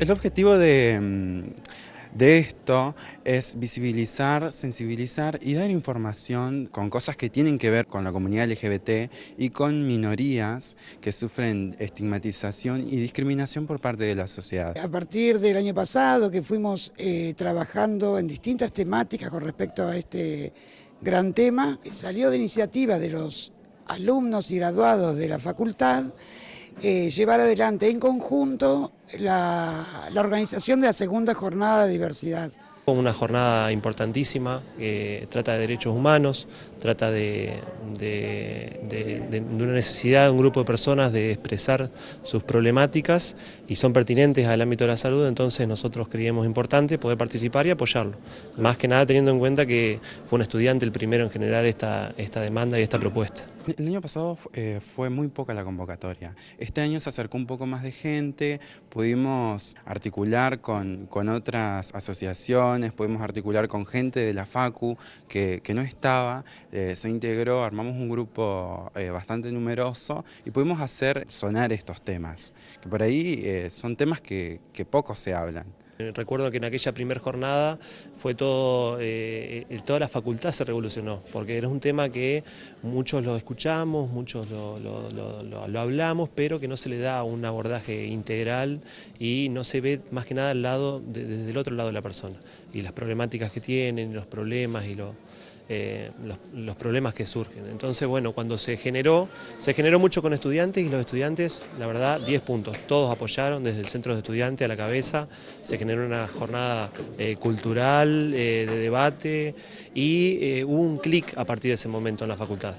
El objetivo de, mm, de esto es visibilizar, sensibilizar y dar información con cosas que tienen que ver con la comunidad LGBT y con minorías que sufren estigmatización y discriminación por parte de la sociedad. A partir del año pasado que fuimos eh, trabajando en distintas temáticas con respecto a este gran tema, salió de iniciativa de los alumnos y graduados de la facultad eh, llevar adelante en conjunto la, organización de la segunda jornada de diversidad. Una jornada importantísima, que trata de derechos humanos, trata de, una necesidad de un grupo de personas de expresar sus problemáticas y son pertinentes al ámbito de la salud, entonces nosotros creíamos importante poder participar y apoyarlo. Más que nada teniendo en cuenta que fue un estudiante el primero en generar esta, esta demanda y esta propuesta. El año pasado eh, fue muy poca la convocatoria. Este año se acercó un poco más de gente, pudimos articular con, con otras asociaciones, pudimos articular con gente de la FACU que, no estaba, eh, se integró, armamos un grupo eh, bastante numeroso y pudimos hacer sonar estos temas, que por ahí son temas que, que poco se hablan. Recuerdo que en aquella primera jornada fue todo, toda la facultad se revolucionó, porque era un tema que muchos lo escuchamos, muchos lo, lo, hablamos, pero que no se le da un abordaje integral y no se ve más que nada al lado, desde el otro lado de la persona. Y las problemáticas que tienen, los problemas y eh, los, problemas que surgen. Entonces, bueno, cuando se generó, se generó mucho con estudiantes y los estudiantes, la verdad, 10 puntos. Todos apoyaron desde el centro de estudiantes a la cabeza, se generó una jornada eh, cultural, eh, de debate y hubo un clic a partir de ese momento en la facultad.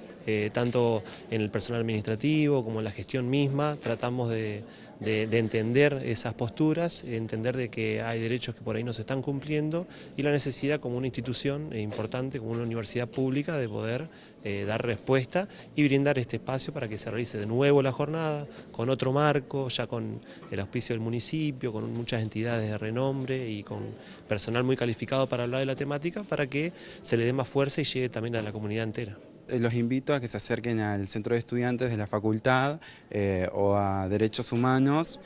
tanto en el personal administrativo como en la gestión misma, tratamos de de, entender esas posturas, entender de que hay derechos que por ahí no se están cumpliendo y la necesidad como una institución importante, como una universidad pública, de poder eh, dar respuesta y brindar este espacio para que se realice de nuevo la jornada, con otro marco, ya con el auspicio del municipio, con muchas entidades de renombre y con personal muy calificado para hablar de la temática, para que se le dé más fuerza y llegue también a la comunidad entera. Eh, los invito a que se acerquen al Centro de Estudiantes de la Facultad eh, o a Derechos Humanos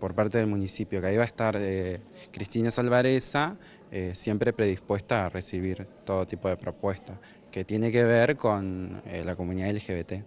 por parte del municipio, que ahí va a estar Cristina Salvareza, siempre predispuesta a recibir todo tipo de propuestas que tiene que ver con la comunidad LGBT.